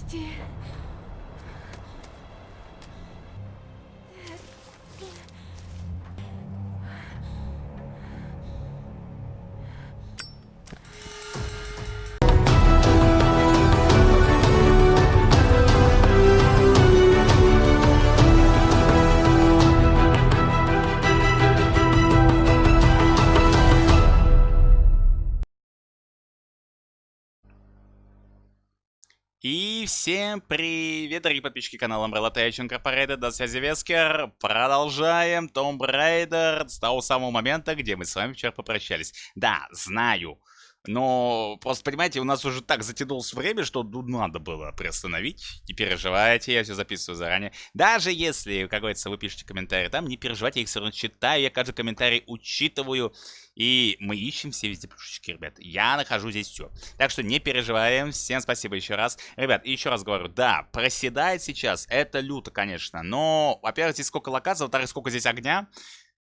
Прости. Всем привет, дорогие подписчики канала Umbrella Tech Incorporated, до связи Вескер. Продолжаем Tomb Raider с того самого момента, где мы с вами вчера попрощались. Да, знаю, но просто, понимаете, у нас уже так затянулось время, что ну, надо было приостановить. Не переживайте, я все записываю заранее. Даже если, как говорится, вы пишете комментарии там, не переживайте, я их все равно читаю, я каждый комментарий учитываю. И мы ищем все везде плюшечки, ребят. Я нахожу здесь все. Так что не переживаем. Всем спасибо еще раз. Ребят, еще раз говорю, да, проседает сейчас. Это люто, конечно. Но, во-первых, здесь сколько локаций, во-вторых, сколько здесь огня.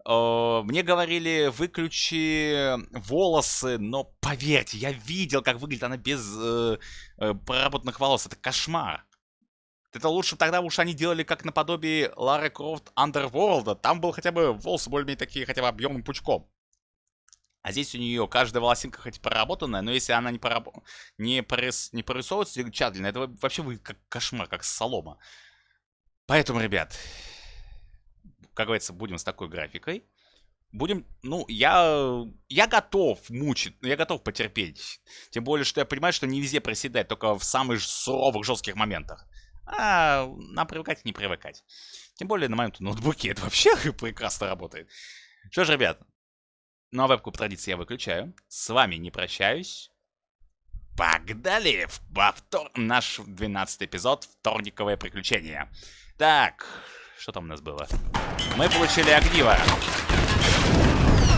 Мне говорили, выключи волосы, но поверьте, я видел, как выглядит она без э, э, проработанных волос. Это кошмар. Это лучше тогда уж они делали как наподобие Лары Крофт Underworld. Там был хотя бы волосы более-менее такие, хотя бы объемным пучком. А здесь у нее каждая волосинка хоть проработанная, но если она не, пораб... не, порис... не порисовывается тщательно, это вообще выглядит как кошмар, как солома. Поэтому, ребят, как говорится, будем с такой графикой. Будем, ну, я, я готов мучить, я готов потерпеть. Тем более, что я понимаю, что не везде проседать, только в самых суровых, жестких моментах. А нам привыкать не привыкать. Тем более на моем ноутбуке это вообще прекрасно работает. Что ж, ребят, ну а вебку по традиции я выключаю. С вами не прощаюсь. Погнали в повтор... наш 12 эпизод «Вторниковое приключение». Так, что там у нас было? Мы получили огниво.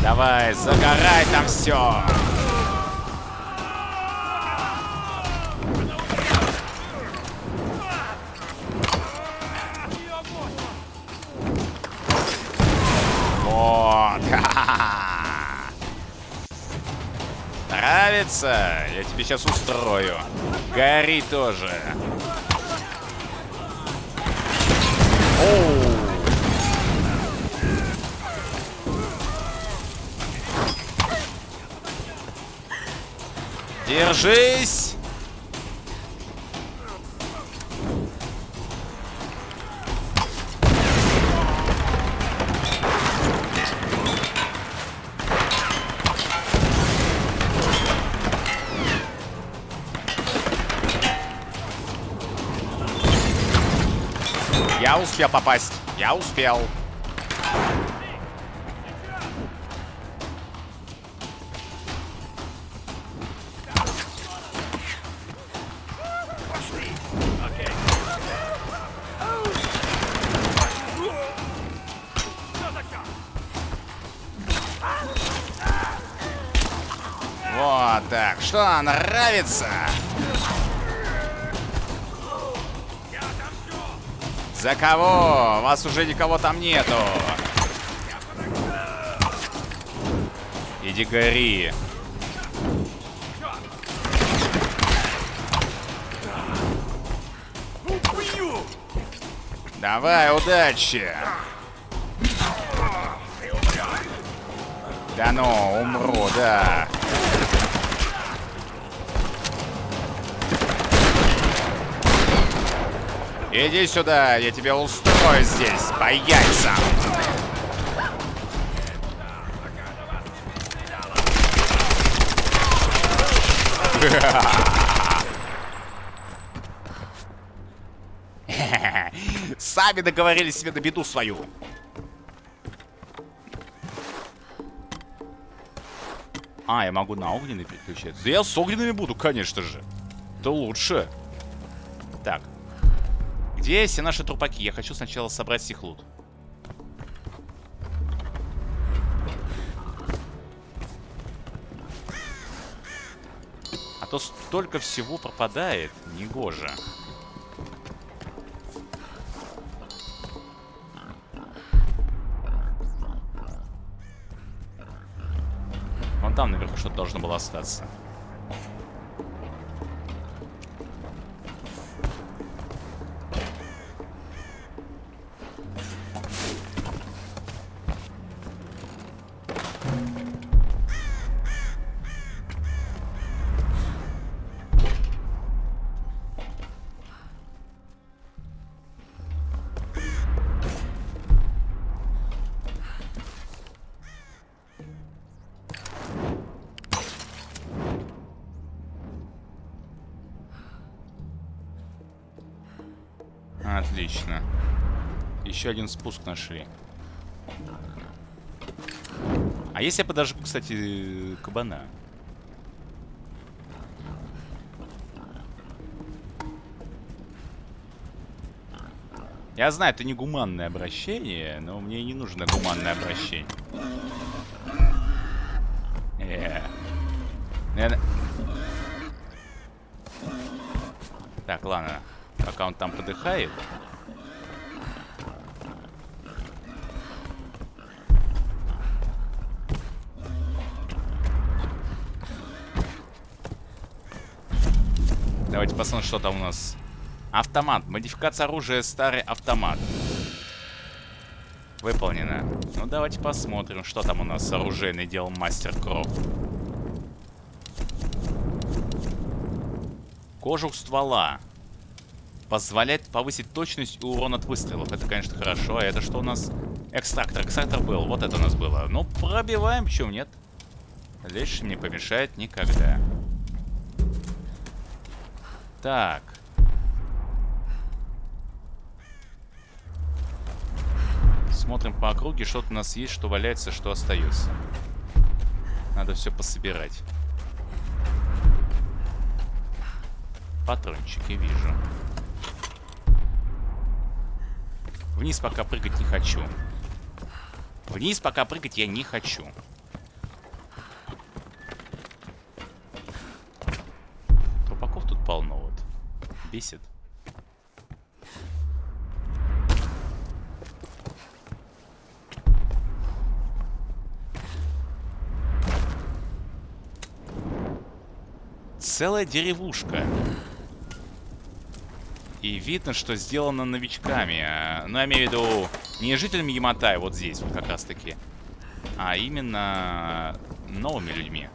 Давай, загорай там все. Вот. Нравится? Я тебе сейчас устрою. Гори тоже. Держись! Я успел попасть. Я успел. Что, нравится? За кого? Вас уже никого там нету. Иди гори. Давай, удачи. Да ну, умру, да. Иди сюда, я тебя устрою здесь, по яйцам. Сами договорились себе на беду свою. А, я могу на огненный переключаться. Да я с огненными буду, конечно же. Это лучше. Так, где все наши трупаки? Я хочу сначала собрать их лут. А то столько всего пропадает. Негоже. Вон там наверху что-то должно было остаться. Еще один спуск нашли. А если я подожгу, кстати, кабана? Я знаю, это не гуманное обращение, но мне не нужно гуманное обращение. Э. Так, ладно. Пока он там подыхает. Давайте посмотрим, что там у нас. Автомат. Модификация оружия старый автомат. Выполнено. Ну, давайте посмотрим, что там у нас оружейный дел Мастер Крофт. Кожух ствола. Позволяет повысить точность и урон от выстрелов. Это, конечно, хорошо. А это что у нас? Экстрактор. Экстрактор был. Вот это у нас было. Ну, пробиваем. Почему нет? Лишь не помешает никогда. Так. Смотрим по округе, что-то у нас есть, что валяется, что остается. Надо все пособирать. Патрончики вижу. Вниз пока прыгать не хочу. Вниз пока прыгать я не хочу. Трупаков тут полно вот. Бесит. целая деревушка. И видно, что сделано новичками. Э, ну, я имею в виду не жителями Яматай, вот здесь вот как раз-таки. А именно новыми людьми.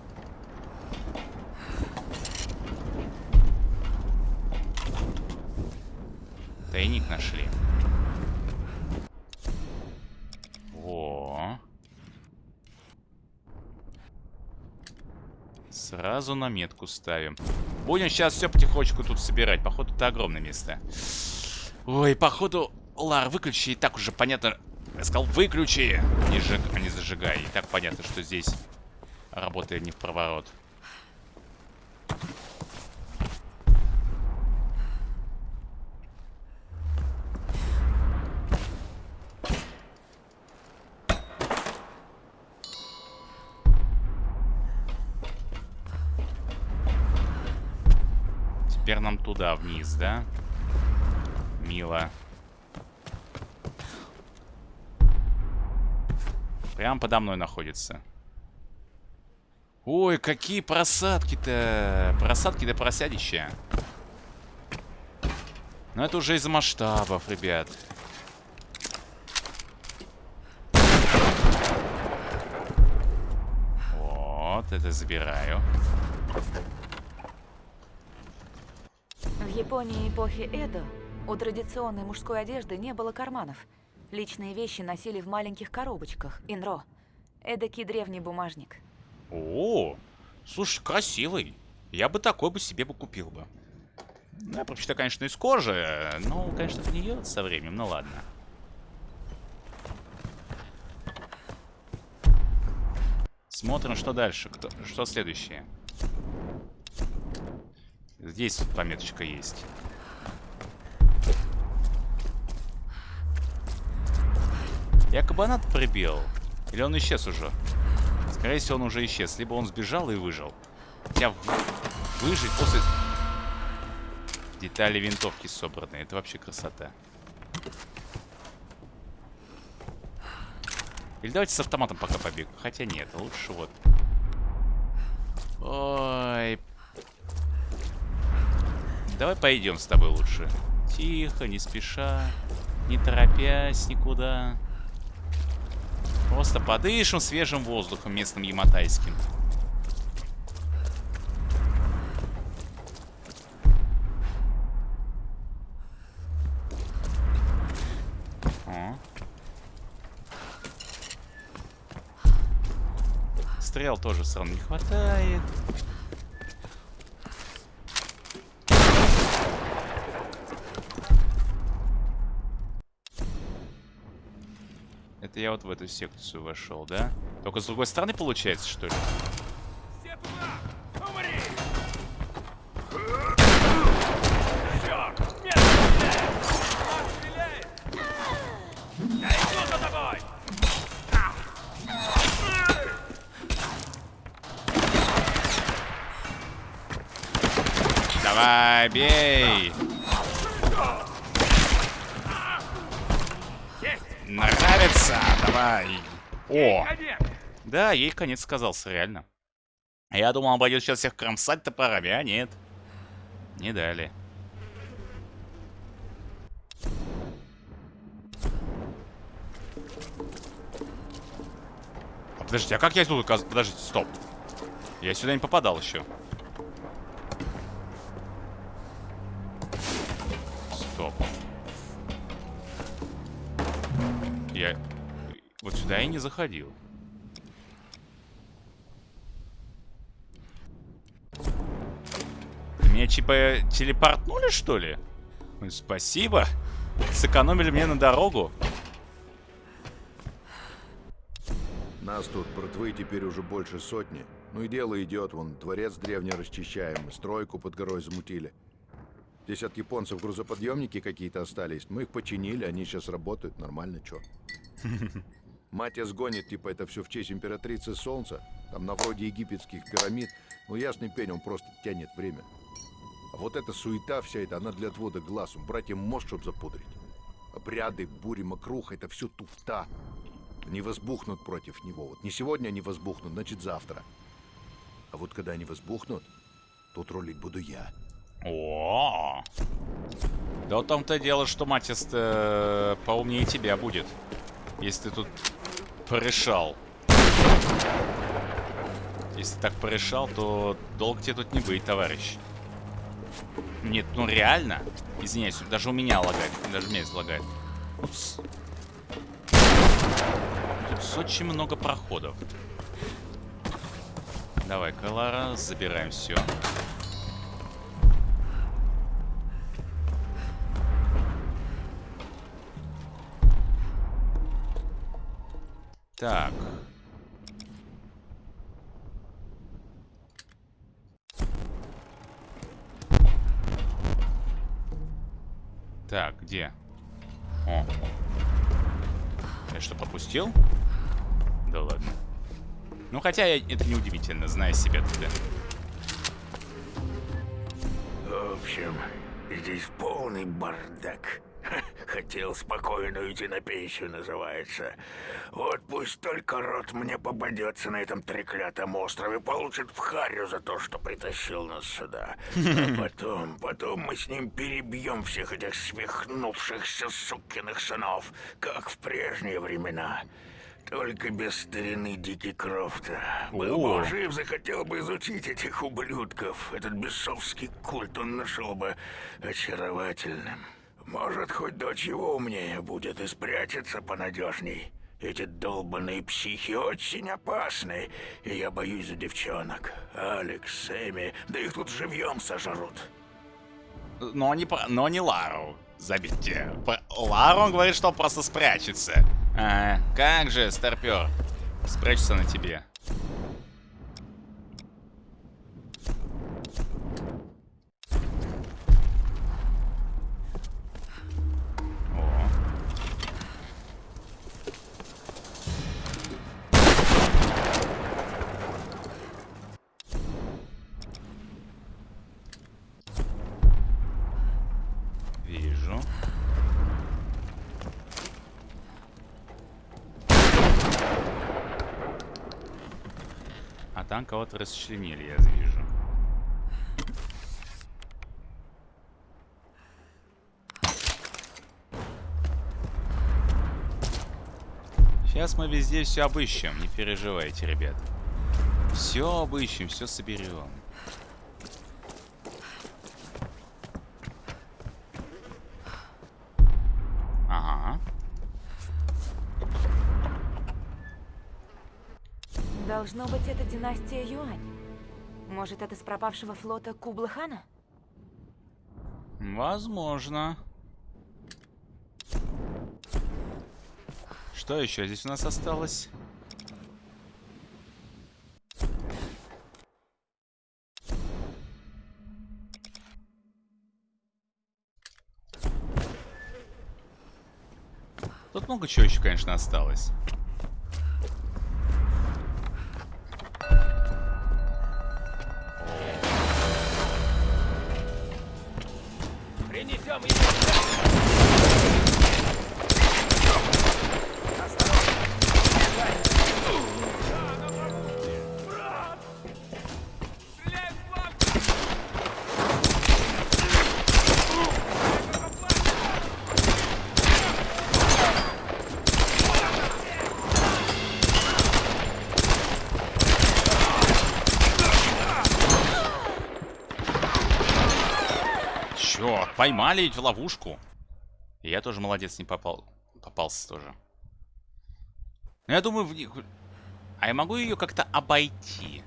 Тайник нашли. Сразу на метку ставим. Будем сейчас все потихонечку тут собирать. Походу, это огромное место. Ой, походу... Лар, выключи. И так уже понятно... Я сказал, выключи! Не, жиг... а не зажигай. И так понятно, что здесь работает не в проворот. Теперь нам туда, вниз, да? Мило. Прям подо мной находится. Ой, какие просадки-то. Просадки-то просядища. Но это уже из масштабов, ребят. Вот, это забираю. Японии эпохи Эдо у традиционной мужской одежды не было карманов. Личные вещи носили в маленьких коробочках, инро. Эдакий древний бумажник. О, слушай, красивый. Я бы такой бы себе бы купил бы. Ну, я предпочитаю, конечно, из кожи. Но, конечно, гниет со временем. Ну, ладно. Смотрим, что дальше. Кто, что следующее. Здесь пометочка есть. Я кабанат прибил. Или он исчез уже? Скорее всего, он уже исчез. Либо он сбежал и выжил. Хотя выжить после... Детали винтовки собраны. Это вообще красота. Или давайте с автоматом пока побегу. Хотя нет, лучше вот. Ой, Давай пойдем с тобой лучше. Тихо, не спеша, не торопясь никуда. Просто подышим свежим воздухом местным яматайским. О. Стрел тоже все не хватает. Я вот в эту секцию вошел, да? Только с другой стороны получается, что ли? Ей конец сказался, реально. Я думал, он пойдет сейчас всех кромсать топорами, а нет. Не дали. А подождите, а как я тут оказ... Подождите, стоп. Я сюда не попадал еще. Стоп. Я... Вот сюда я не заходил. Меня типа телепортнули, что ли? Ой, Спасибо. Сэкономили мне на дорогу. Нас тут, братвы, теперь уже больше сотни. Ну и дело идет, вон, дворец древний расчищаем, стройку под горой замутили. Здесь от японцев грузоподъемники какие-то остались. Мы их починили, они сейчас работают, нормально, чё. Мать сгонит, типа, это все в честь императрицы Солнца. Там на вроде египетских пирамид. Ну, ясный пень, он просто тянет время. А вот эта суета вся эта, она для отвода глаз. Братьям мозг, чтоб запудрить. Обряды, бури, мокруха, это все туфта. Они возбухнут против него. Вот не сегодня они возбухнут, значит завтра. А вот когда они возбухнут, тут рулить буду я. О, Да вот том-то дело, что Матис э, поумнее тебя будет. Если ты тут порешал. Если так порешал, то долго тебе тут не быть, товарищ. Нет, ну реально. Извиняюсь, даже у меня лагает. Даже меня лагает. Упс. Тут очень много проходов. Давай-ка, Лара, забираем все. Так. Так, где? О. Я что, пропустил? Да ладно. Ну, хотя я, это не удивительно, зная себя тогда. В общем, здесь полный бардак. Хотел спокойно уйти на пенсию, называется. Вот пусть только рот мне попадется на этом треклятом острове, получит в харю за то, что притащил нас сюда. А потом, потом мы с ним перебьем всех этих свихнувшихся сукиных сынов, как в прежние времена. Только без старины Дики Крофта. Был бы жив, захотел бы изучить этих ублюдков. Этот бесовский культ он нашел бы очаровательным. Может, хоть дочь его умнее будет и спрячется понадежней. Эти долбаные психи очень опасны, и я боюсь за девчонок. Алекс, Эми, да их тут живьем сожрут. Но не, но не Лару. Забейте. Лару он говорит, что просто спрячется. А, как же, старпер. Спрячется на тебе. Кого-то расчленили, я вижу. Сейчас мы везде все обыщем, не переживайте, ребят. Все обыщем, все соберем. Ага. Должно быть, это династия Юань. Может, это с пропавшего флота Кублы-хана? Возможно. Что еще здесь у нас осталось? Тут много чего еще, конечно, осталось. Поймали ведь в ловушку. И я тоже молодец, не попал. Попался тоже. Ну, я думаю, в них... А я могу ее как-то обойти?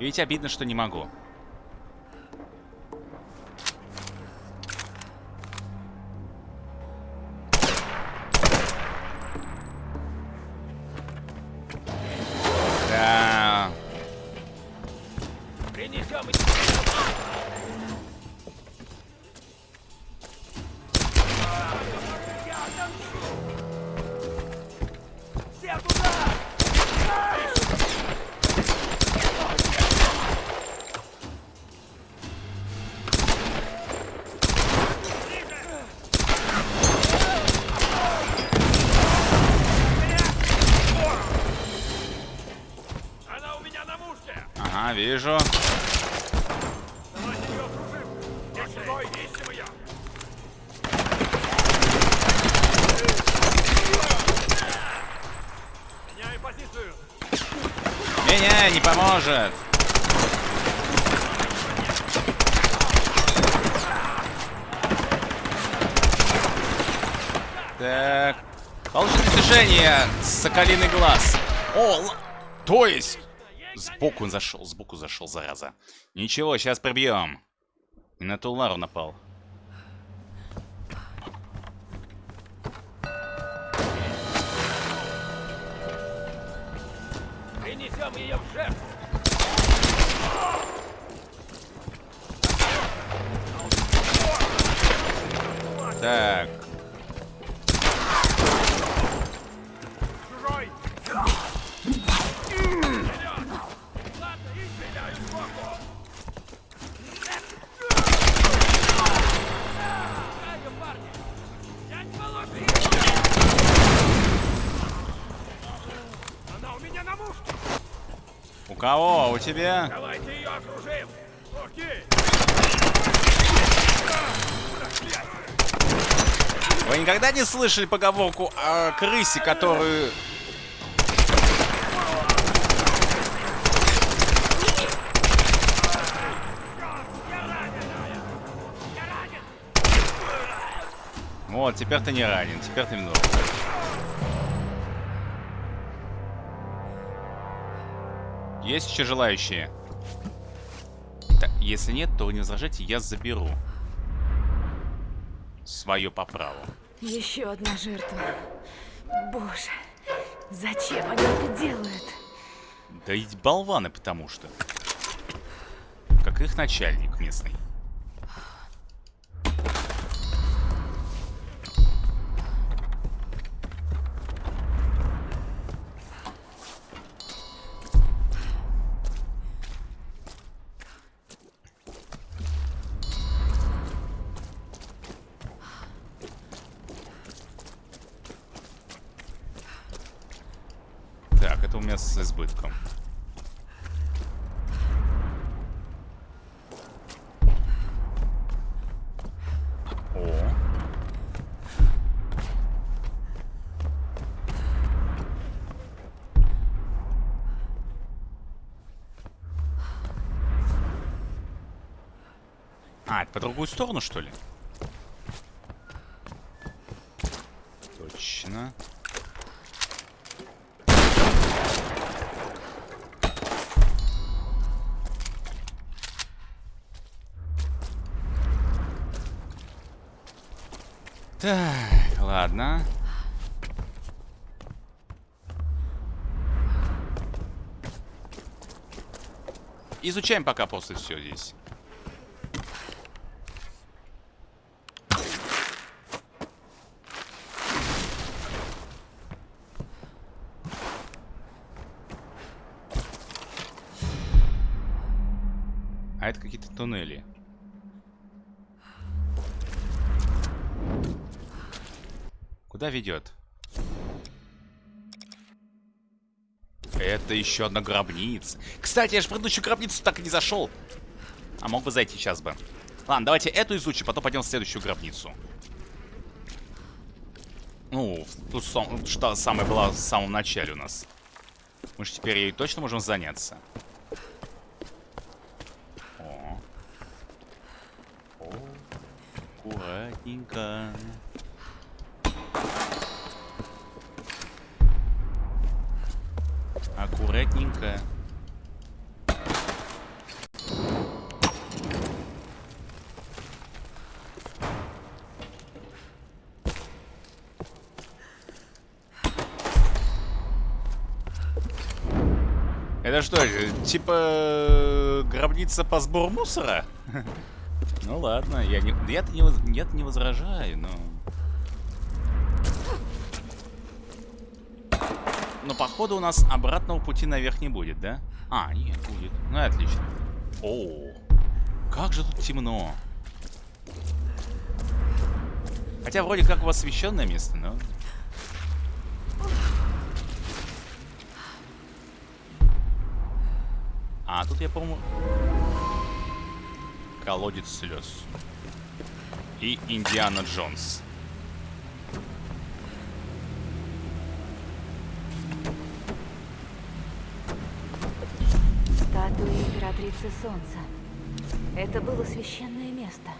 Ведь обидно, что не могу. Соколиный глаз. О, л- то есть... Сбоку он зашел, сбоку зашел, зараза. Ничего, сейчас пробьем. И на ту Лару напал. Принесем ее в жертву! Так. У кого? У тебя? Давайте ее окружим! Окей! Вы никогда не слышали поговорку о крысе, которую... Вот, теперь ты не ранен, теперь ты мертв. Есть еще желающие? Так, если нет, то не возражайте, я заберу. Свое по праву. Еще одна жертва. Боже, зачем они это делают? Да и болваны, потому что. Как их начальник местный. Так, это у меня с избытком. О. А, это по другую сторону, что ли? Точно. Так, ладно. Изучаем пока просто все здесь. Куда ведет? Это еще одна гробница. Кстати, я же предыдущую гробницу так и не зашел. А мог бы зайти сейчас бы. Ладно, давайте эту изучим, потом пойдем в следующую гробницу. Ну, ту, что самая была в самом начале у нас. Мы же теперь ей точно можем заняться. О. О. Аккуратненько. Аккуратненько. Это что, типа гробница по сбору мусора? Ну ладно, я не, я-то не, я-то не возражаю, но... Но походу у нас обратного пути наверх не будет, да? А, нет, будет. Ну и отлично. О, как же тут темно. Хотя вроде как у вас освещенное место, но... А, тут я, по-моему... Колодец слез. И Индиана Джонс. Императрицы Солнца. Это было священное место.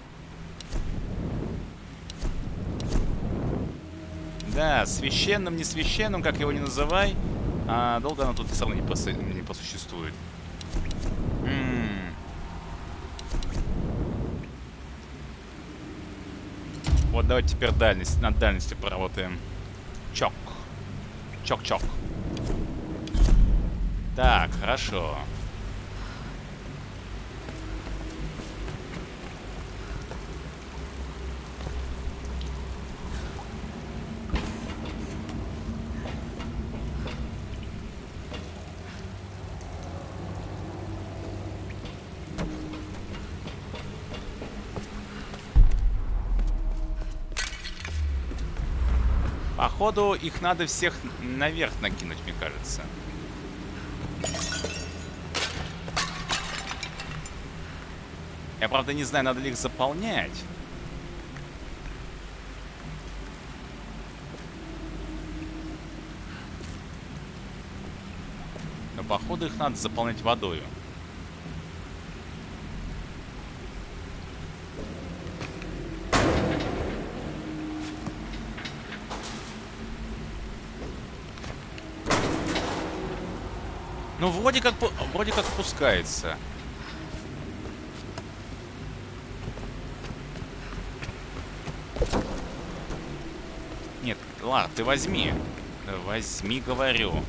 Да, священным, не священным, как его не называй. А долго оно тут все равно не, посу- не посуществует. М. Вот давайте теперь дальность, над дальностью поработаем. Чок. Чок-чок. Так, хорошо. Походу, их надо всех наверх накинуть, мне кажется. Я, правда, не знаю, надо ли их заполнять. Но, походу, их надо заполнять водою. Ну, вроде как, вроде как пускается. Нет, ладно, ты возьми. Возьми, говорю.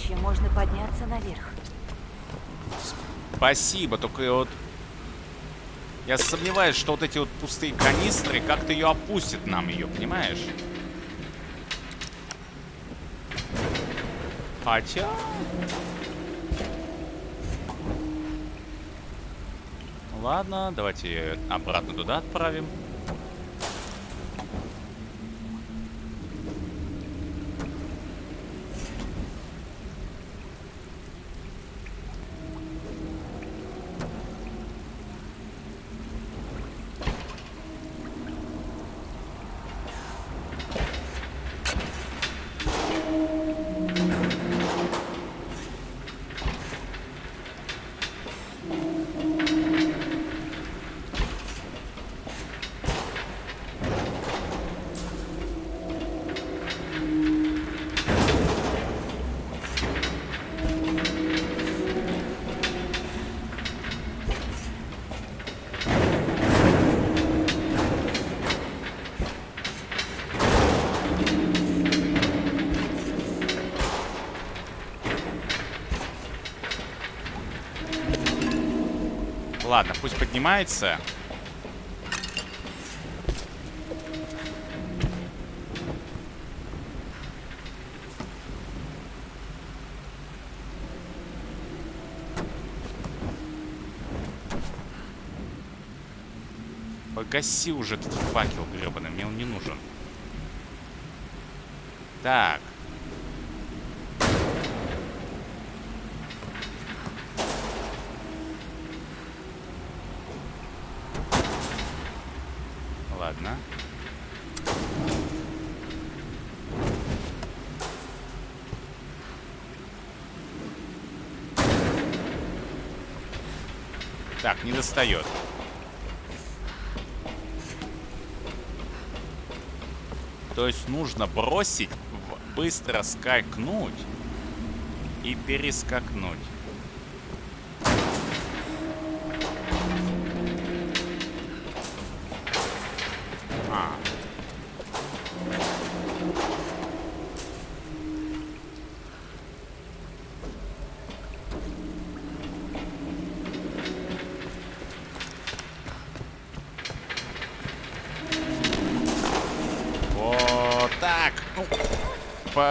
Помощью можно подняться наверх. Спасибо, только вот... Я сомневаюсь, что вот эти вот пустые канистры как-то ее опустят нам ее, понимаешь? Хотя... Ладно, давайте обратно туда отправим. Поднимается. Погаси уже этот факел гребаный, мне он не нужен. Так. Ладно. Так, не достает. То есть нужно бросить, быстро скакнуть и перескакнуть. А. Вот так. Ну,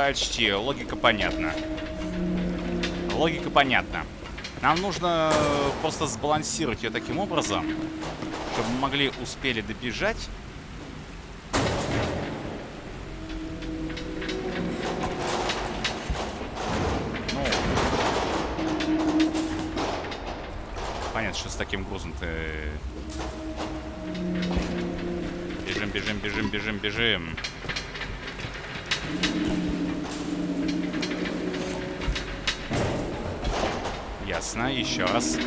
почти. Логика понятна. Логика понятна. Нам нужно э, просто сбалансировать ее таким образом, чтобы мы могли успели добежать. Ну, понятно, что с таким грузом-то... Бежим, бежим, бежим, бежим, бежим. Ясно, еще раз.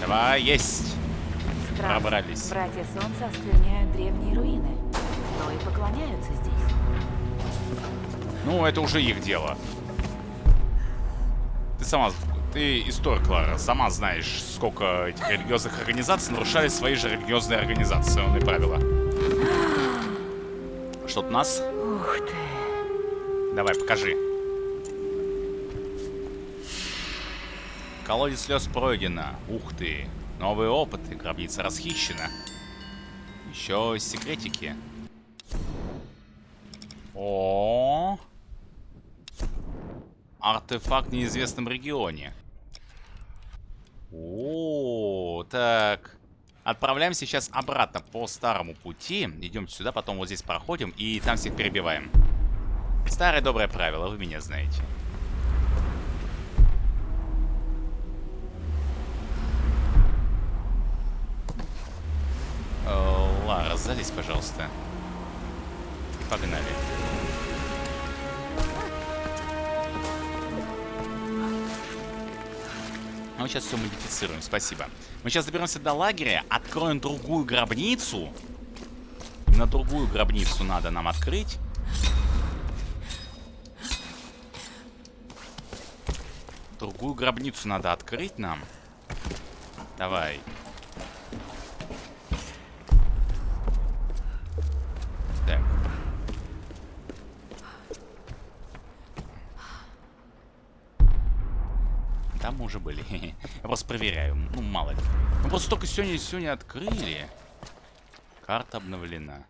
Давай, есть. Странно. Пробрались. Братья Солнца оскверняют древние руины, но и поклоняются здесь. Ну, это уже их дело. Ты сама, ты историк, Лара, сама знаешь, сколько этих религиозных организаций нарушали свои же религиозные организационные правила. Что-то у нас? Ух ты. Давай, покажи. Колодец слез пройдено. Ух ты. Новые опыты. Гробница расхищена. Еще секретики. О, Артефакт в неизвестном регионе. О, так. Отправляемся сейчас обратно по старому пути. Идем сюда, потом вот здесь проходим и там всех перебиваем. Старое доброе правило, вы меня знаете. Э, Лара, залезь, пожалуйста. И погнали. Мы сейчас все модифицируем, спасибо. Мы сейчас доберемся до лагеря, откроем другую гробницу. На другую гробницу надо нам открыть. Другую гробницу надо открыть нам. Давай. Так. Там мы уже были. Я просто проверяю. Ну, мало ли. Мы просто только сегодня сегодня открыли. Карта обновлена.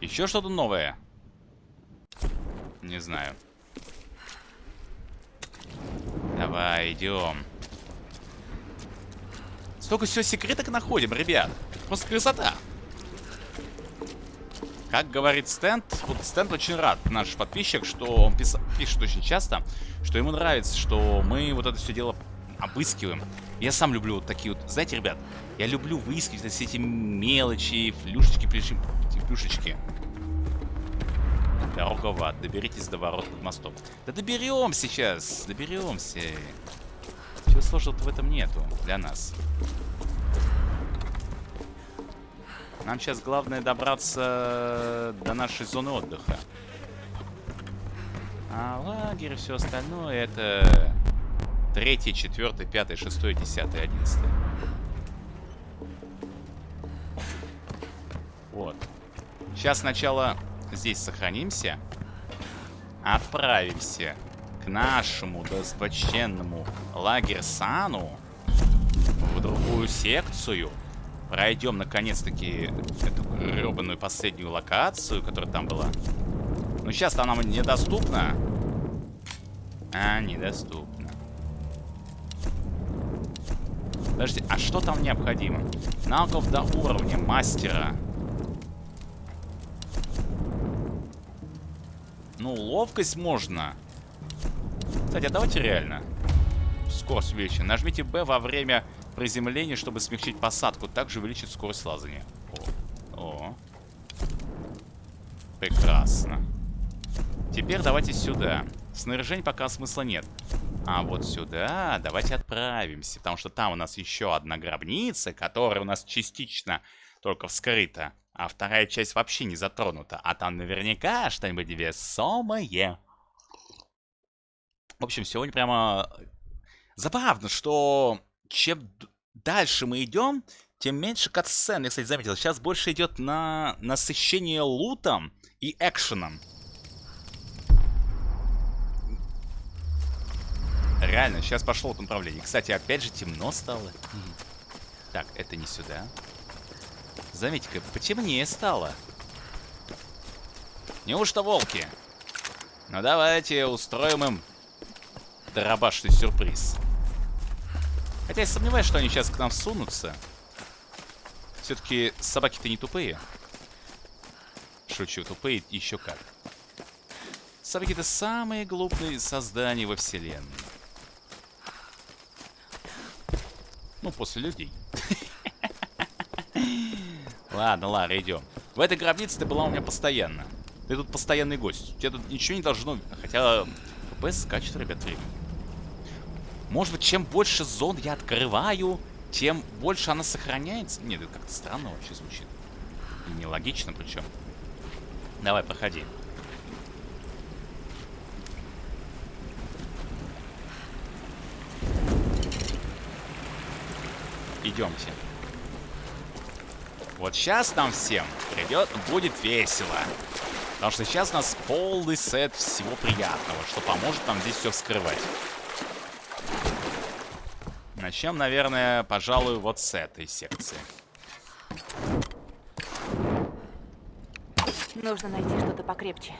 Еще что-то новое? Не знаю. Давай, идем. Столько всего секреток находим, ребят. Просто красота. Как говорит Стенд, вот Стенд очень рад, наш подписчик, что он пис- пишет очень часто, что ему нравится, что мы вот это все дело обыскиваем. Я сам люблю вот такие вот, знаете, ребят, я люблю выискивать все эти мелочи, флюшечки, плюшечки. Дорога в ад. Доберитесь до ворот под мостом. Да доберем сейчас. Доберемся. Чего сложного в этом нету для нас. Нам сейчас главное добраться до нашей зоны отдыха. А лагерь и все остальное это третий, четвертый, пятый, шестой, десятый, одиннадцатый. Вот. Сейчас сначала здесь сохранимся. отправимся к нашему достопочтенному лагерсану в другую секцию. Пройдем, наконец-таки, эту гребаную последнюю локацию, которая там была. Но сейчас она недоступна. А, недоступна. Подожди, а что там необходимо? Навыков до уровня мастера. Ну, ловкость можно. Кстати, а давайте реально. Скорость увеличена. Нажмите B во время приземления, чтобы смягчить посадку. Также увеличит скорость лазания. О. О. Прекрасно. Теперь давайте сюда. Снаряжение пока смысла нет. А вот сюда давайте отправимся. Потому что там у нас еще одна гробница, которая у нас частично только вскрыта. А вторая часть вообще не затронута. А там наверняка что-нибудь весомое. В общем, сегодня прямо забавно, что чем дальше мы идем, тем меньше катсцен. Я, кстати, заметил, сейчас больше идет на насыщение лутом и экшеном. Реально, сейчас пошло в направлении. Кстати, опять же темно стало. Так, это не сюда. Заметьте-ка, потемнее стало. Неужто волки? Ну давайте устроим им дробашный сюрприз. Хотя я сомневаюсь, что они сейчас к нам сунутся. Все-таки собаки-то не тупые. Шучу, тупые еще как. Собаки-то самые глупые создания во вселенной. Ну, после людей. Ладно, ладно, идем. В этой гробнице ты была у меня постоянно. Ты тут постоянный гость. У тебя тут ничего не должно... Хотя ФПС скачет, ребят, время. Может быть, чем больше зон я открываю, тем больше она сохраняется? Нет, это как-то странно вообще звучит. И нелогично причем. Давай, проходи. Идемте. Вот сейчас нам всем придет, будет весело. Потому что сейчас у нас полный сет всего приятного, что поможет нам здесь все вскрывать. Начнем, наверное, пожалуй, вот с этой секции. Нужно найти что-то покрепче.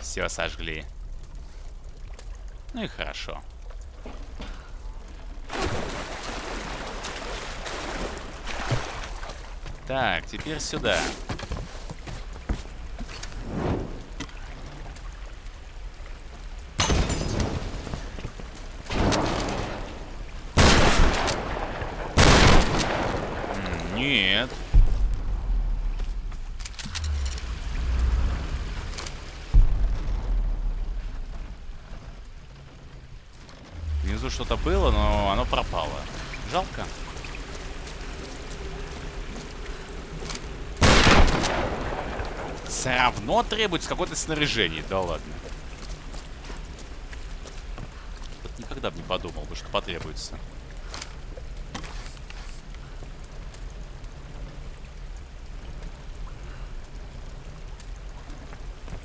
Все сожгли. Ну и хорошо. Так, теперь сюда. М, Нет. Внизу что-то было, но оно пропало. Жалко. Все равно требуется какое-то снаряжение. Да ладно. Вот никогда бы не подумал бы, что потребуется.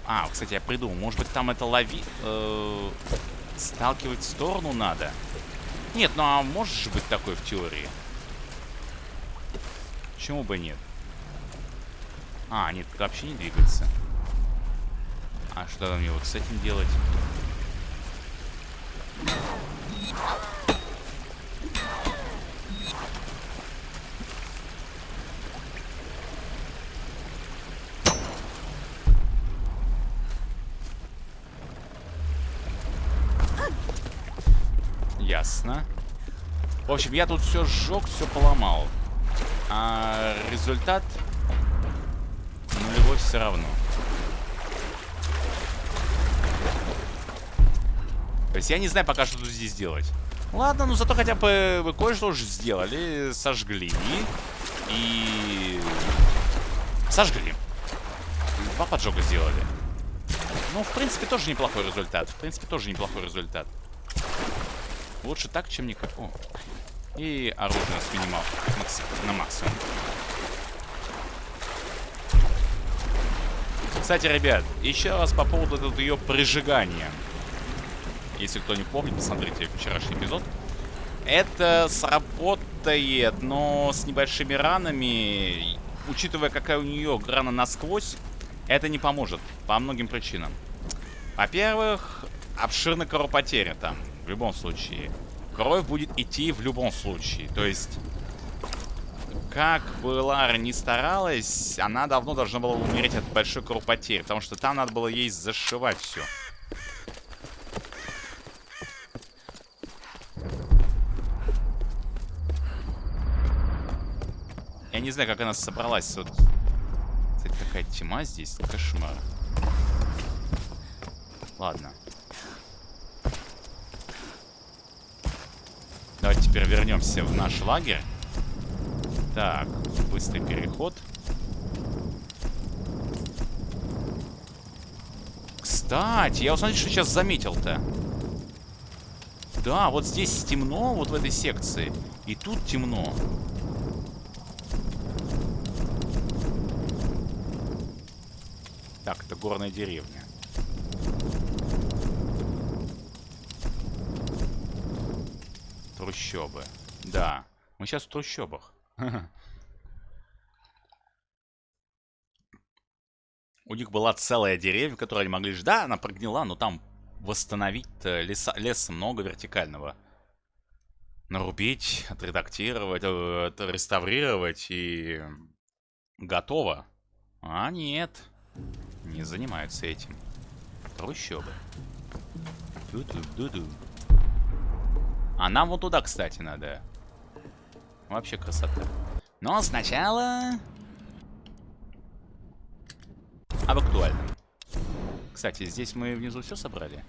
А, кстати, я придумал. Может быть, там это лови... э, сталкивать в сторону надо? Нет, ну а может же быть такое в теории? Почему бы нет? А, нет, вообще не двигается. А что мне вот с этим делать? Ясно. В общем, я тут все сжег, все поломал. А результат нулевой все равно. То есть я не знаю пока, что тут здесь делать. Ладно, ну зато хотя бы вы кое-что уже сделали. Сожгли. И... Сожгли. Два поджога сделали. Ну, в принципе, тоже неплохой результат. В принципе, тоже неплохой результат. Лучше так, чем никак. О. И оружие нас минимал на максимум. Кстати, ребят, еще раз по поводу этого ее прижигания. Если кто не помнит, посмотрите вчерашний эпизод. Это сработает, но с небольшими ранами, учитывая, какая у нее рана насквозь, это не поможет по многим причинам. Во-первых, обширная кровопотеря там, в любом случае. Кровь будет идти в любом случае. То есть, как бы Лара не старалась, она давно должна была умереть от большой кровопотери. Потому что там надо было ей зашивать все. Я не знаю, как она собралась. Вот. Кстати, какая тьма здесь. Кошмар. Ладно. Давайте теперь вернемся в наш лагерь. Так, быстрый переход. Кстати, я смотрите, что сейчас заметил-то. Да, вот здесь темно, вот в этой секции. И тут темно. Так, это горная деревня. Трущобы. Да. Мы сейчас в трущобах. У них была целая деревня, которую они могли ждать. Да, она прогнила, но там восстановить леса, леса много вертикального. Нарубить, отредактировать, э, реставрировать и готово. А нет, не занимаются этим. Трущобы. Ду-ду-ду-ду. А нам вот туда, кстати, надо. Вообще красота. Но сначала... Об актуальном. Кстати, здесь мы внизу все собрали?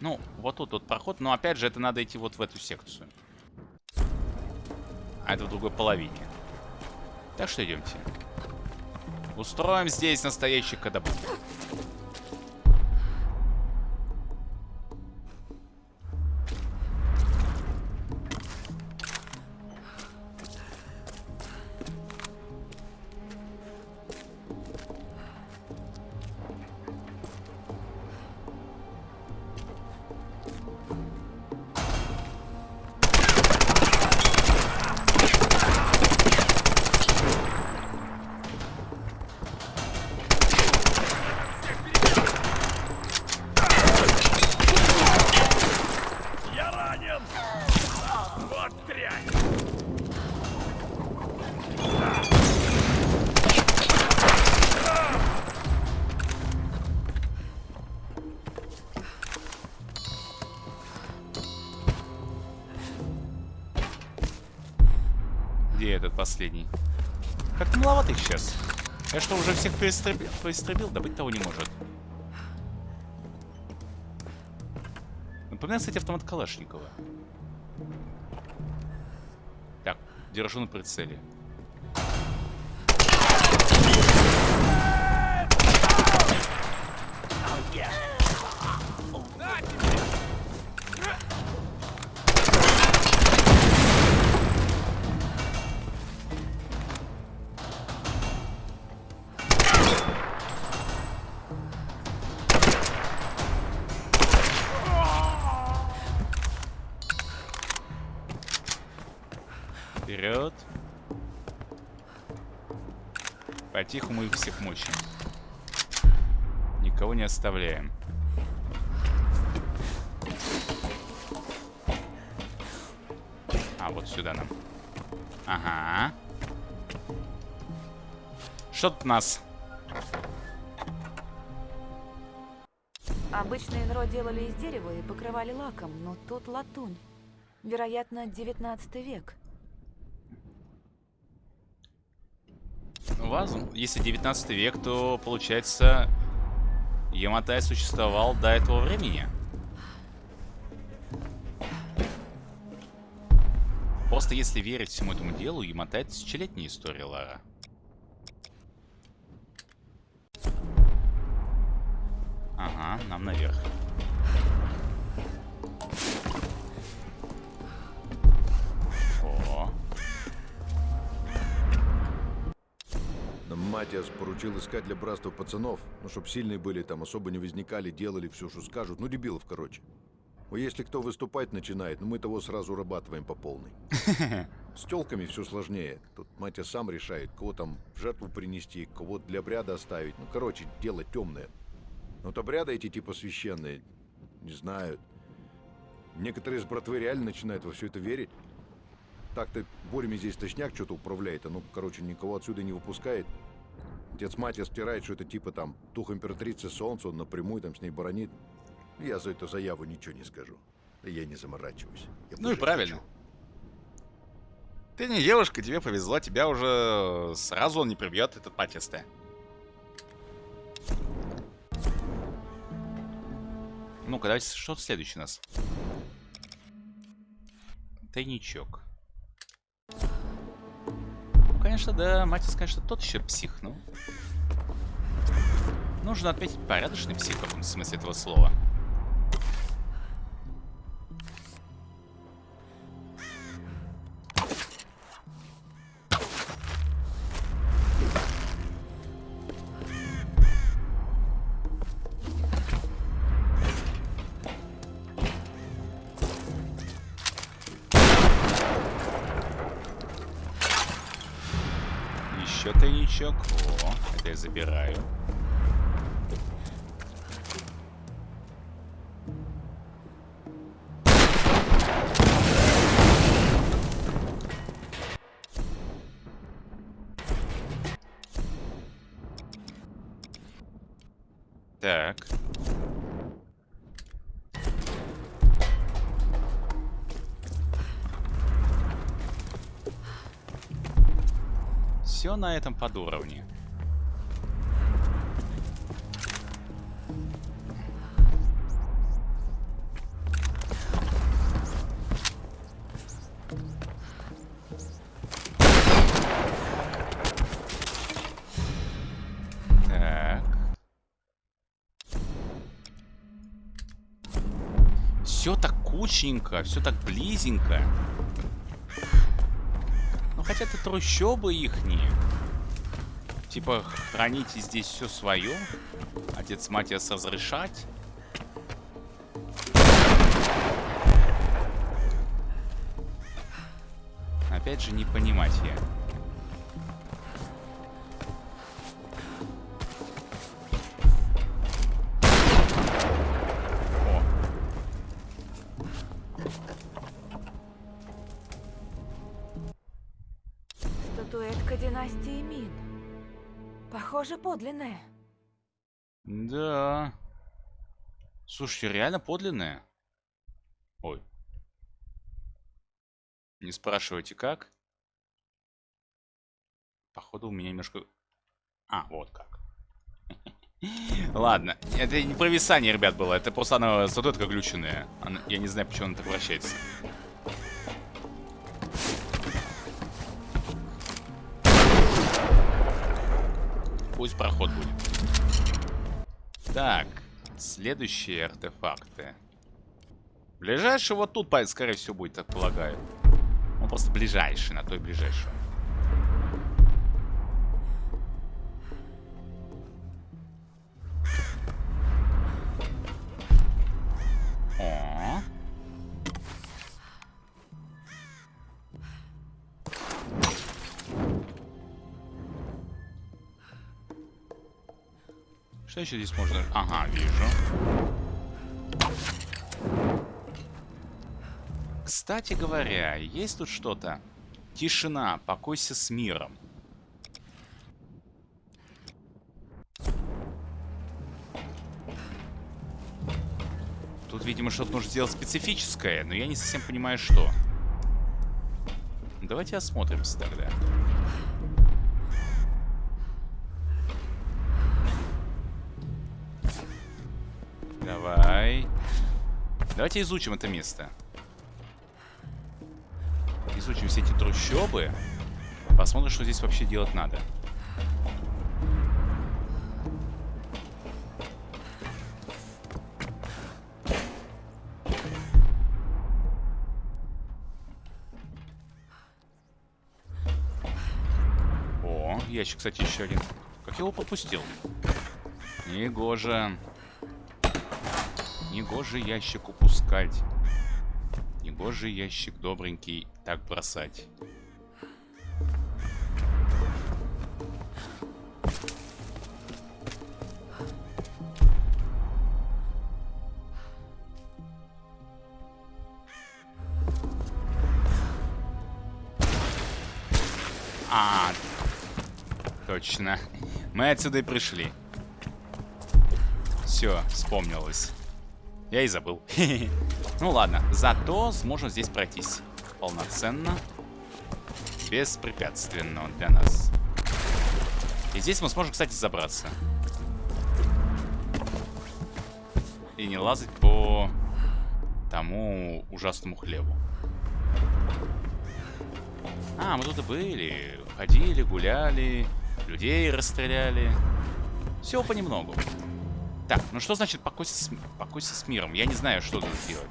Ну, вот тут вот проход, но опять же это надо идти вот в эту секцию. А это в другой половине. Так что идемте. Устроим здесь настоящий кадабук. Поистребил? поистребил? Да быть того не может. Напоминает, кстати, автомат Калашникова. Так, держу на прицеле. Вперед. Потиху мы их всех мочим. Никого не оставляем. А, вот сюда нам. Ага. Что тут нас? Обычно инро делали из дерева и покрывали лаком, но тут латунь. Вероятно, 19 век. У вас, если 19 век, то получается Яматай существовал до этого времени. Просто если верить всему этому делу, Яматай тысячелетняя история, Лара. Ага, нам наверх. Матиас поручил искать для братства пацанов, ну, чтоб сильные были там, особо не возникали, делали все, что скажут. Ну, дебилов, короче. Ну, если кто выступать начинает, ну, мы того сразу урабатываем по полной. С телками все сложнее. Тут Матиас сам решает, кого там в жертву принести, кого для обряда оставить. Ну, короче, дело темное. Но вот обряды эти типа священные, не знаю. Некоторые из братвы реально начинают во все это верить. Так-то Борями здесь точняк что-то управляет, а ну, короче, никого отсюда не выпускает. Отец Матиас стирает, что это типа там дух императрицы Солнца, он напрямую там с ней баронит. Я за эту заяву ничего не скажу. Я не заморачиваюсь. Я ну и правильно. хочу. Ты не девушка, тебе повезло, тебя уже сразу он не прибьет, этот патисты. Ну-ка, давайте, что следующий у нас? Тайничок. Конечно, да, Матис, конечно, тот еще псих, ну. Нужно отметить порядочный псих в каком смысле этого слова. На этом под уровне. Так. Все так кучненько, все так близенько. Ну хотя это трущобы ихние. Типа, храните здесь все свое. Отец Матиас разрешать. Опять же, не понимать я. О, Статуэтка династии Мин. Похоже, подлинная. Да. Слушайте, реально подлинная. Ой. Не спрашивайте, как. Походу, у меня немножко... А, вот как. Ладно, это не провисание, ребят, было. Это просто она статуэтка глюченная. Она- Я не знаю, почему она так вращается. Пусть проход будет. Так, следующие артефакты. Ближайший вот тут, скорее всего, будет, так полагаю. Он просто ближайший, на той ближайший. Что еще здесь можно? Ага, вижу. Кстати говоря, есть тут что-то? Тишина, покойся с миром. Тут, видимо, что-то нужно сделать специфическое, но я не совсем понимаю, что. Давайте осмотримся тогда. Давай. Давайте изучим это место. Изучим все эти трущобы. Посмотрим, что здесь вообще делать надо. О, ящик, кстати, еще один. Как я его попустил? Негоже. Негоже ящик упускать. Негоже ящик добренький так бросать. А, точно. Мы отсюда и пришли. Все, вспомнилось. Я и забыл. ну ладно, зато сможем здесь пройтись. Полноценно. Беспрепятственно для нас. И здесь мы сможем, кстати, забраться. И не лазать по тому ужасному хлебу. А, мы тут и были. Ходили, гуляли, людей расстреляли. Всего понемногу. Так, ну что значит покойся с, покойся с миром? Я не знаю, что тут делать.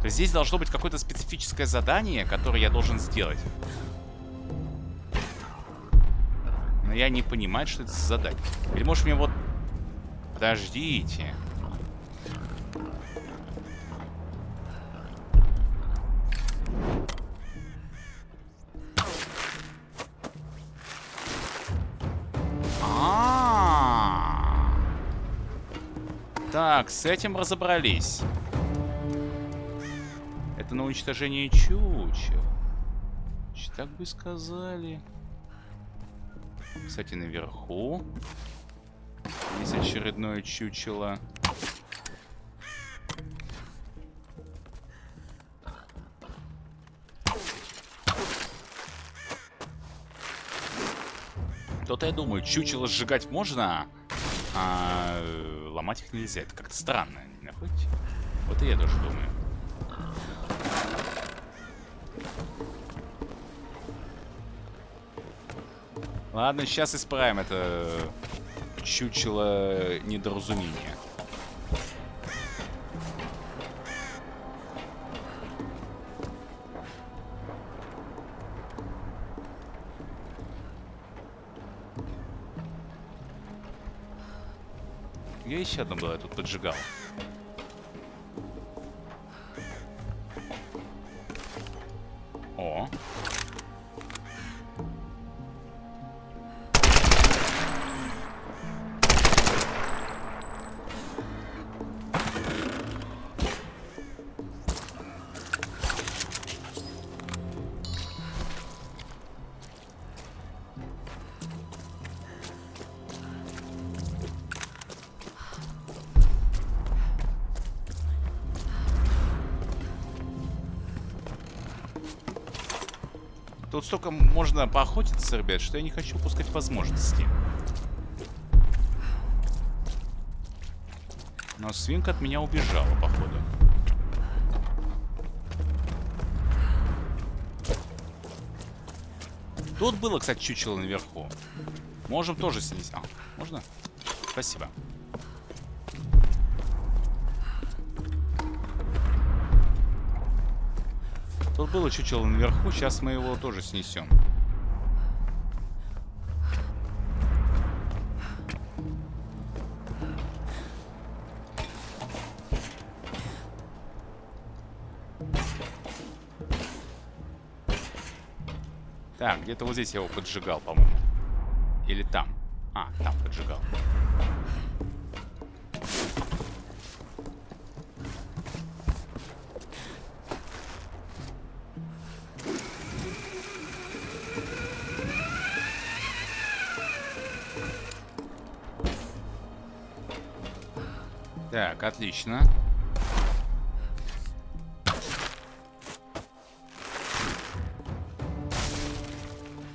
То есть здесь должно быть какое-то специфическое задание, которое я должен сделать. Но я не понимаю, что это за задание. Или может мне вот... Подождите. С этим разобрались. Это на уничтожение чучел. Так бы сказали. Кстати, наверху есть очередное чучело. То-то я думаю, чучело сжигать можно, а ломать их нельзя. Это как-то странно, не находите? Вот и я тоже думаю. Ладно, сейчас исправим это чучело недоразумение. Еще одно было, я тут поджигал. Столько можно поохотиться, ребят, что я не хочу упускать возможности. Но свинка от меня убежала, походу. Тут было, кстати, чучело наверху. Можем тоже снести. А, можно? Спасибо. Было чучело наверху, сейчас мы его тоже снесем. Так, где-то вот здесь я его поджигал, по-моему. Или там. А, там поджигал. Так, отлично.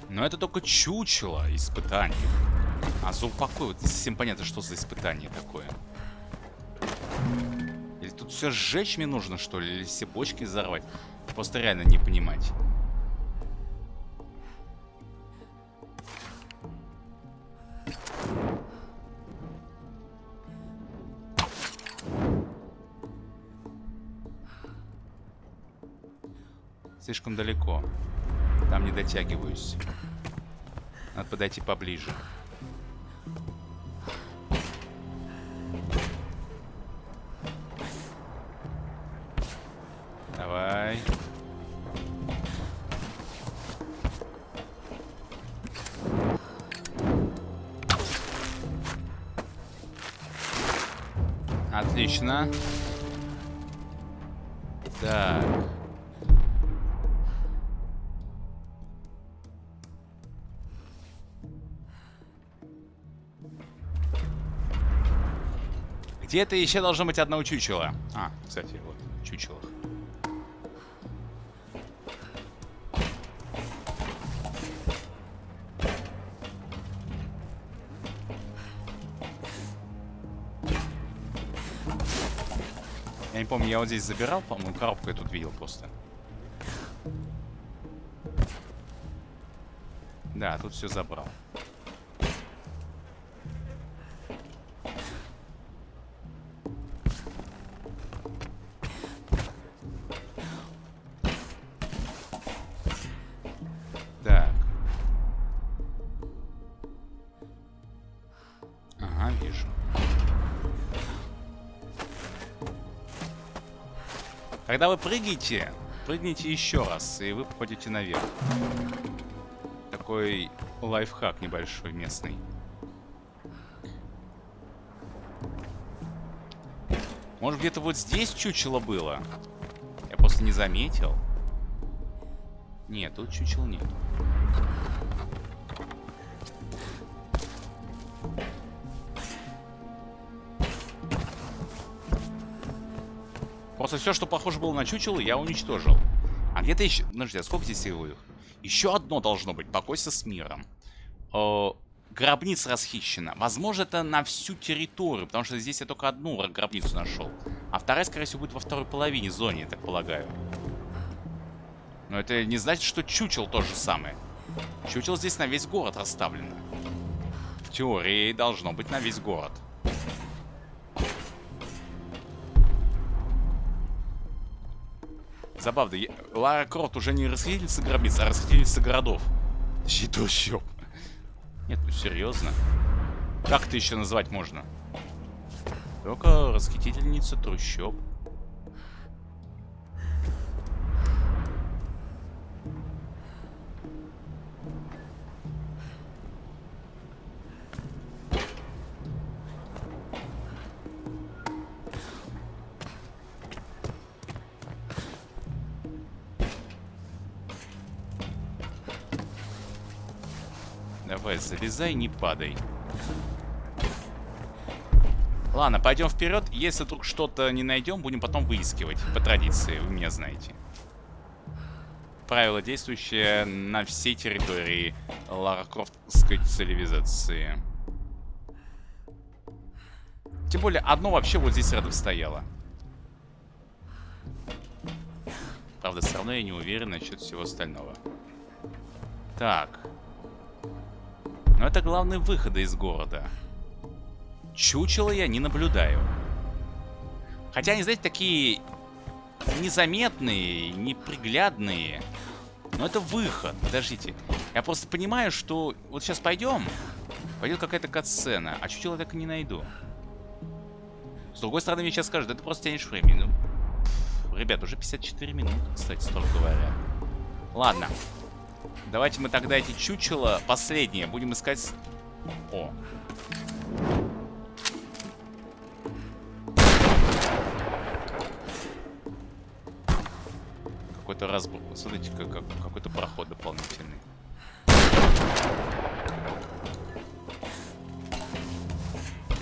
Но это только чучело испытаний. А за упокой, вот не совсем понятно, что за испытание такое. Или тут все сжечь мне нужно, что ли? Или все бочки взорвать? Просто реально не понимать. Слишком далеко. Там не дотягиваюсь. Надо подойти поближе. Давай. Отлично. Так. Где-то еще должно быть одно чучело. А, кстати, вот, чучело. Я не помню, я вот здесь забирал, по-моему, коробку я тут видел просто. Да, тут все забрал. Когда вы прыгаете, прыгните еще раз, и вы попадете наверх. Такой лайфхак небольшой местный. Может где-то вот здесь чучело было? Я просто не заметил. Нет, тут чучел нет. Просто все, что похоже было на чучело, я уничтожил. А где-то еще... Подожди, а сколько здесь их? Еще одно должно быть. Покойся с миром. О, гробница расхищена. Возможно, это на всю территорию, потому что здесь я только одну гробницу нашел. А вторая, скорее всего, будет во второй половине зоны, я так полагаю. Но это не значит, что чучел то же самое. Чучел здесь на весь город расставлено. В теории должно быть на весь город. Забавно, я... Лара Крофт уже не расхитительница гробниц, а расхитительница городов. Точнее, трущоб. Нет, ну серьезно. Как это еще назвать можно? Только расхитительница трущоб. Давай, залезай, не падай. Ладно, пойдем вперед. Если вдруг что-то не найдем, будем потом выискивать. По традиции, вы меня знаете. Правило, действующее на всей территории Лара Крофтской цивилизации. Тем более, одно вообще вот здесь рядом стояло. Правда, все равно я не уверен насчет всего остального. Так. Но это главные выходы из города. Чучела я не наблюдаю. Хотя они, знаете, такие незаметные, неприглядные. Но это выход. Подождите. Я просто понимаю, что вот сейчас пойдем. Пойдет какая-то катсцена. А чучела так и не найду. С другой стороны, мне сейчас скажут, ты просто тянешь время. Ну, ребят, уже 54 минуты, кстати, строго говоря. Ладно. Давайте мы тогда эти чучела, последние, будем искать... О. Какой-то разбор. Смотрите, как, как- какой-то проход дополнительный.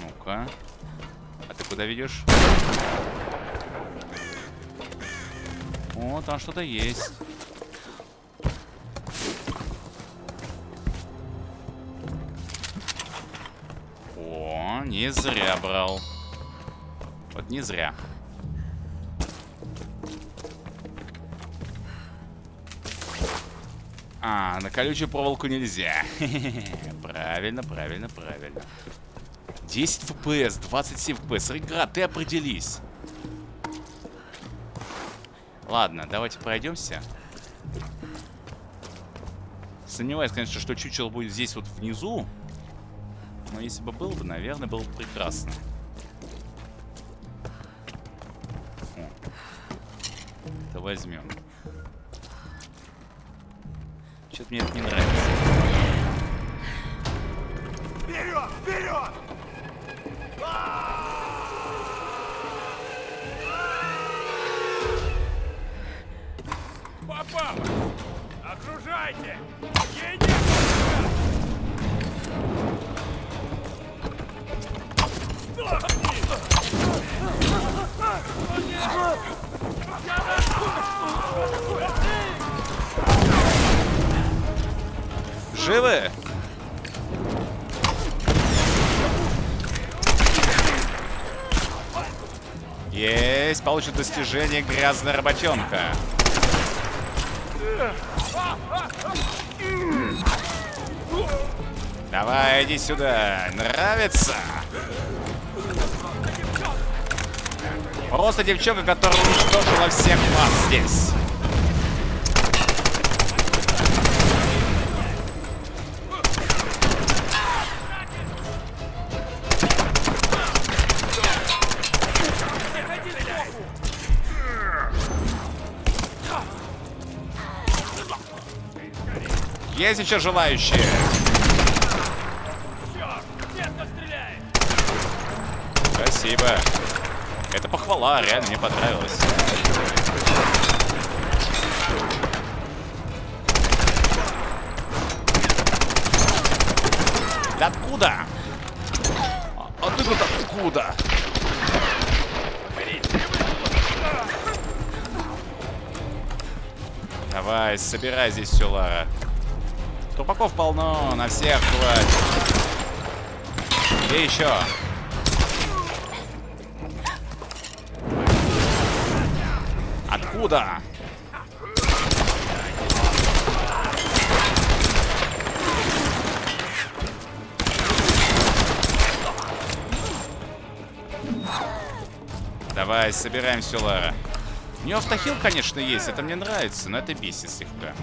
Ну-ка. А ты куда ведешь? О, там что-то есть. Не зря брал. Вот не зря. А, на колючую проволоку нельзя. Правильно, правильно, правильно. 10 FPS, 27 FPS. Игра, ты определись. Ладно, давайте пройдемся. Сомневаюсь, конечно, что чучело будет здесь вот внизу. Но если бы был бы, наверное, было бы прекрасно. О. Это возьмем. Что-то мне это не нравится. Вперед! Вперед! Попало! Окружайте! Живы? Есть, получит достижение грязная работенка. Давай, иди сюда. Нравится? Просто девчонка, которая уничтожила всех вас здесь. Есть еще желающие? Похвала, реально мне понравилось. Да откуда? А, ты тут откуда? Давай, собирай здесь все, Лара. Трупаков полно, на всех хватит. И еще. Откуда? Давай, собираем все, Лара. У нее автохил, конечно, есть, это мне нравится, но это бесит слегка.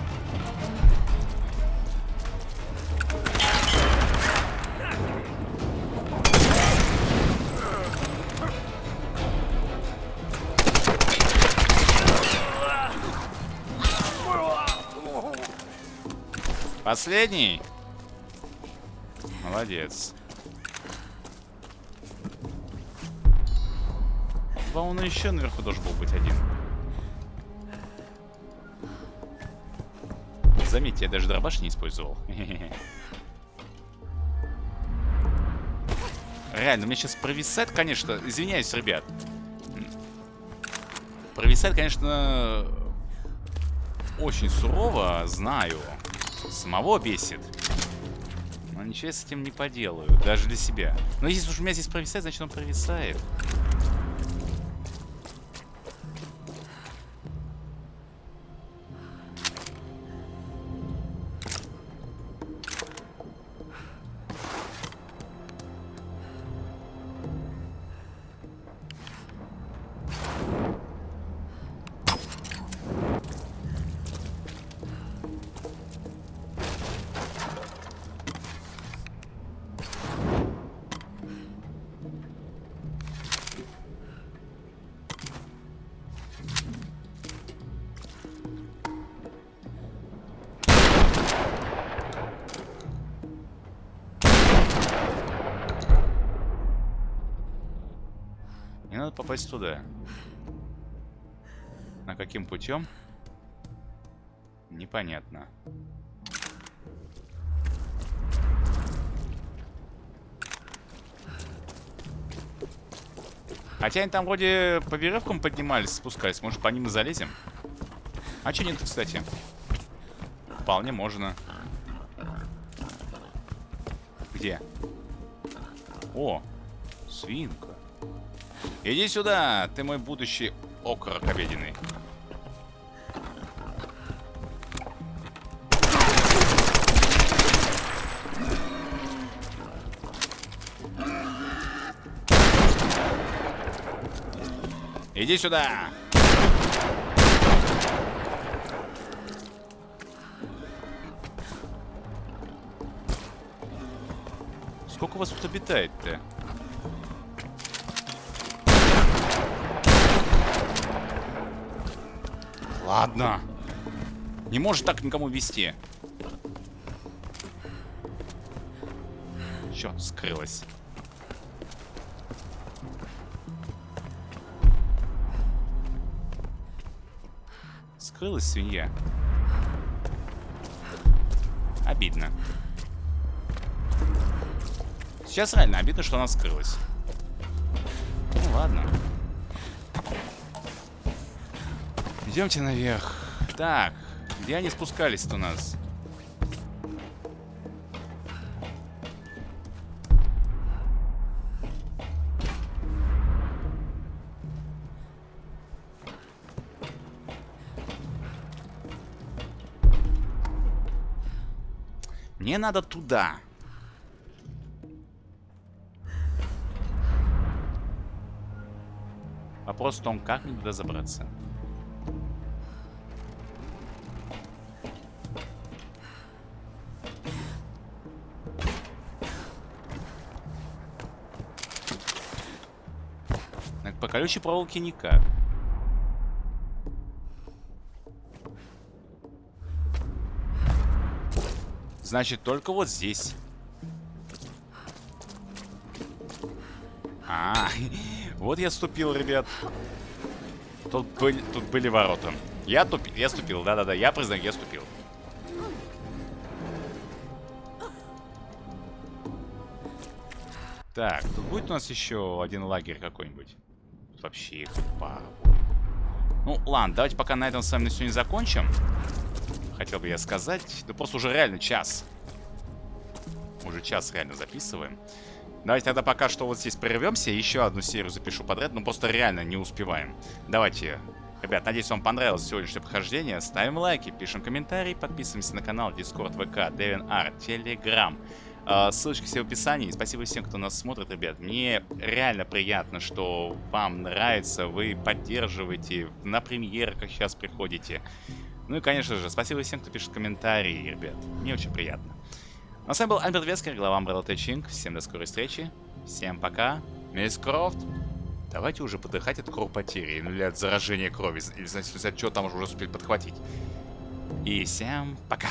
Последний? Молодец. По-моему, еще наверху должен был быть один. Заметьте, я даже дробаш не использовал. Реально, мне сейчас провисает, конечно. Извиняюсь, ребят. Провисает, конечно, очень сурово, знаю. Самого бесит. Но ничего я с этим не поделаю, даже для себя. Но если уж у меня здесь провисает, значит он провисает. Попасть туда. На каким путем? Непонятно. Хотя они там вроде по веревкам поднимались, спускались. Может, по ним и залезем? А че нет, кстати? Вполне можно. Где? О, свинка. Иди сюда, ты мой будущий окорок обеденный. Иди сюда! Сколько вас тут обитает-то? Ладно. Не может так никому вести. Черт, скрылась. Скрылась свинья. Обидно. Сейчас реально обидно, что она скрылась. Ну ладно. Идемте наверх. Так, где они спускались-то у нас? Мне надо туда. Вопрос в том, как мне туда забраться. Колючей проволоке никак. Значит, только вот здесь. А, вот я ступил, ребят. Тут были, тут были ворота. Я тупил, я ступил, да-да-да, я признаю, я ступил. Так, тут будет у нас еще один лагерь какой-нибудь? Вообще их будет. Ну, ладно, давайте пока на этом с вами на сегодня закончим. Хотел бы я сказать. Да просто уже реально час. Уже час реально записываем. Давайте тогда пока что вот здесь прервемся. Еще одну серию запишу подряд. Ну, просто реально не успеваем. Давайте. Ребят, надеюсь, вам понравилось сегодняшнее прохождение. Ставим лайки, пишем комментарии, подписываемся на канал, Discord, ВК, DevinR, Telegram. А, Ссылочки все в описании. Спасибо всем, кто нас смотрит, ребят. Мне реально приятно, что вам нравится, вы поддерживаете, на премьеры, как сейчас приходите. Ну и, конечно же, спасибо всем, кто пишет комментарии, ребят. Мне очень приятно. Ну, а с вами был Альберт Вескер, глава Umbrella Тэтчинг. Всем до скорой встречи. Всем пока. Мисс Крофт. Давайте уже подыхать от кровопотери, или от заражения крови, или знаете, от там уже успели подхватить. И всем пока.